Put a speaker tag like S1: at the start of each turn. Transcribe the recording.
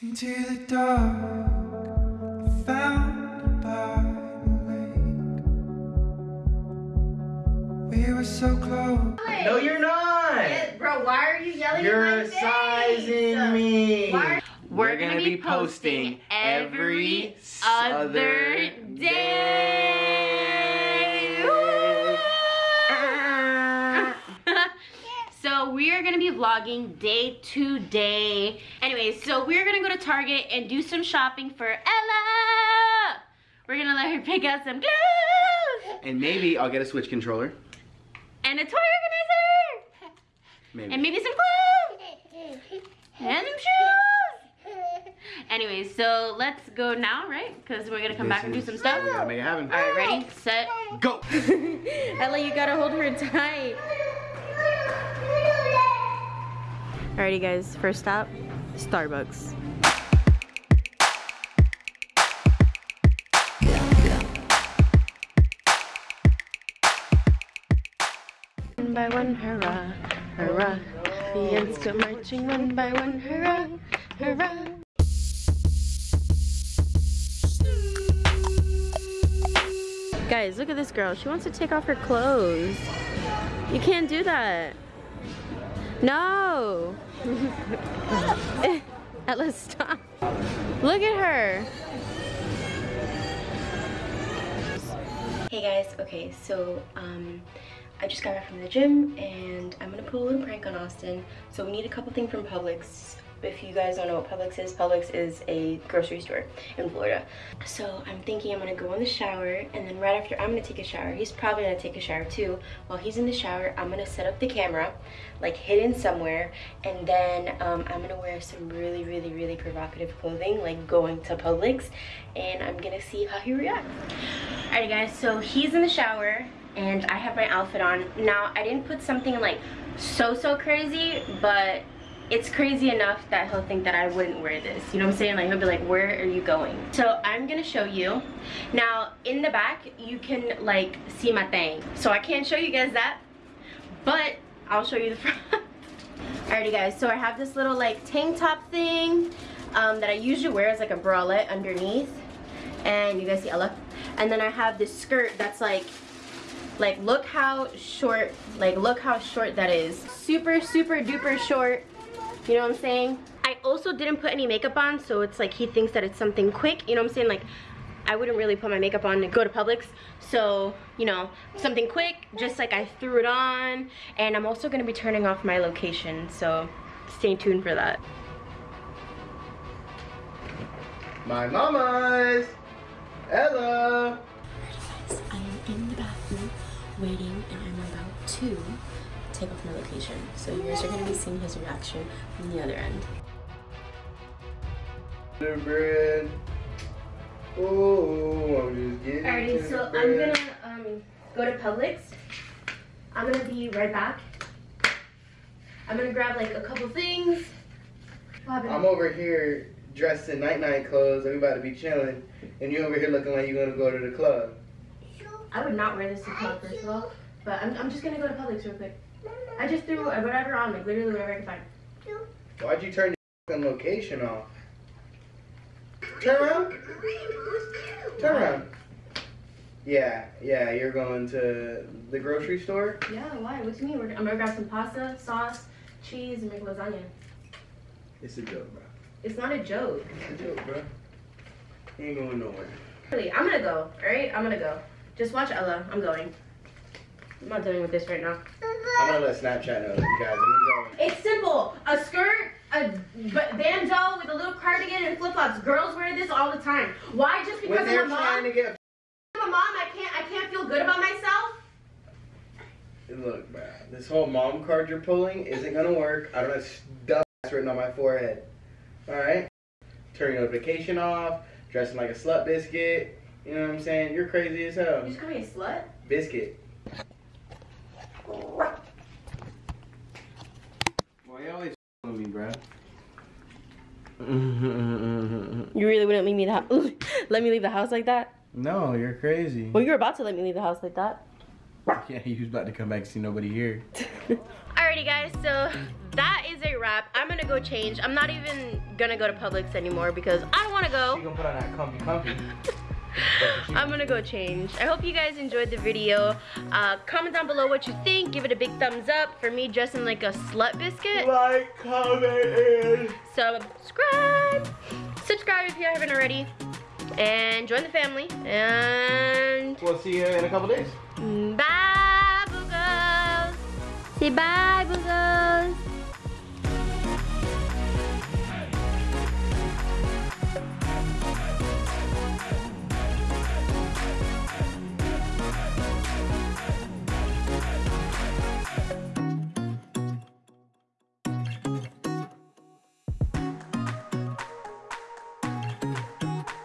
S1: Into the dark, found by the lake. We were so close.
S2: No, you're not.
S3: Yeah, bro, why are you yelling
S2: You're
S3: in my face?
S2: sizing me.
S3: Why-
S2: We're, gonna, be posting every other day.
S3: Vlogging day to day. Anyways, so we're gonna go to Target and do some shopping for Ella. We're gonna let her pick out some clothes
S2: and maybe I'll get a Switch controller.
S3: and a toy organizer
S2: Maybe.
S3: and maybe some clothes and some shoes. Anyways, so let's go now, right? Because we're gonna come back and do some stuff.
S2: We gotta make it happen.
S3: All right, ready, set,
S2: Go.
S3: Ella, you gotta hold her tight. Alrighty guys, first stop, Starbucks. One by one, hurrah, hurrah. The ants go marching one by one, hurrah, hurrah. Guys, look at this girl. She wants to take off her clothes. You can't do that. No. Ella, stop. Look at her. Hey guys, okay, so um, I just got back from the gym and I'm gonna put a little prank on Austin. So we need a couple things from Publix. If you guys don't know what Publix is, Publix is a grocery store in Florida. So I'm thinking I'm gonna go in the shower and then right after I'm gonna take a shower, he's probably gonna take a shower too. While he's in the shower, I'm gonna set up the camera, like hidden somewhere, and then um, I'm gonna wear some really, really, really provocative clothing, like going to Publix, and I'm gonna see how he reacts. Alrighty guys, so he's in the shower and I have my outfit on. Now, I didn't put something like so, so crazy, but it's crazy enough that he'll think that I wouldn't wear this. You know what I'm saying? Like he'll be like, where are you going? So I'm gonna show you. Now, in the back, you can like see my thing. So I can't show you guys that, but I'll show you the front. Alrighty guys, so I have this little like tank top thing um, that I usually wear as like a bralette underneath. And you guys see Ella? And then I have this skirt that's like, like look how short, like look how short that is. Super, super duper short. You know what I'm saying? I also didn't put any makeup on, so it's like he thinks that it's something quick. You know what I'm saying? Like, I wouldn't really put my makeup on to go to Publix. So, you know, something quick, just like I threw it on. And I'm also gonna be turning off my location, so stay tuned for that.
S2: My mama's. Ella.
S3: I am in the bathroom waiting and I'm about to take off my location. So you guys are gonna be seeing his reaction from the other end.
S2: The bread. Oh, I'm just getting.
S3: Alrighty, so
S2: the
S3: I'm gonna um, go to Publix. I'm gonna be right back. I'm gonna grab like a couple things.
S2: I'm over here dressed in night night clothes. and we about to be chilling, and you over here looking like you're gonna go to the club.
S3: I would not wear this to club first of all, but I'm, I'm just gonna go to Publix real quick. I just threw whatever on, like literally whatever I can find.
S2: Why'd you turn your location off? Turn around. Turn around. Yeah, yeah, you're going to the grocery store.
S3: Yeah, why? What do you mean? We're, I'm gonna grab some pasta, sauce, cheese, and make lasagna.
S2: It's a joke, bro.
S3: It's not a joke.
S2: It's a joke, bro. You ain't going nowhere.
S3: Really, I'm gonna go, alright? I'm gonna go. Just watch Ella. I'm going. I'm not dealing with this right now.
S2: I'm gonna let Snapchat know, you guys. I'm going.
S3: It's simple. A skirt, a bandeau with a little cardigan and flip-flops. Girls wear this all the time. Why? Just because
S2: When
S3: I'm a
S2: trying
S3: mom?
S2: to get
S3: I'm a mom. I can't. I can't feel good about myself.
S2: Look, bro, this whole mom card you're pulling isn't gonna work. I don't have stuff written on my forehead. Alright? Turn your notification off, dressing like a slut biscuit. You know what I'm saying? You're crazy as hell.
S3: You just call me a slut.
S2: Biscuit. Why you always with me, bro?
S3: You really wouldn't leave me the house? let me leave the house like that?
S2: no, you're crazy.
S3: Well, you're about to let me leave the house like that.
S2: Yeah, he was about to come back and see nobody here.
S3: Alrighty guys, so that is a wrap. I'm gonna go change. I'm not even gonna go to Publix anymore because I don't wanna go.
S2: She gonna put on that comfy comfy.
S3: I'm gonna go change. I hope you guys enjoyed the video. Uh, comment down below what you think. Give it a big thumbs up for me dressing like a slut biscuit.
S2: Like, comment, and
S3: Subscribe. Subscribe if you haven't already. And join the family. And
S2: we'll see you in a couple days.
S3: bye, Boogles. Say bye, Boogles.